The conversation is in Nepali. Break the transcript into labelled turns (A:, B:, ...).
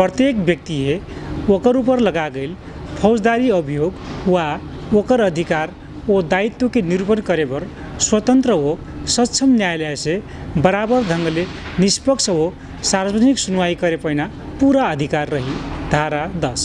A: प्रत्येक व्यक्ति ओकर ऊपर लगा गेल फौजदारी अभियोग वा ओकर अधिकार वो दायित्व के निरूपण करे बर स्वतंत्र हो सक्षम न्यायालय से बराबर ढंगले निष्पक्ष हो सार्वजनिक सुनवाई करे पैना पूरा अधिकार रही। धारा दस।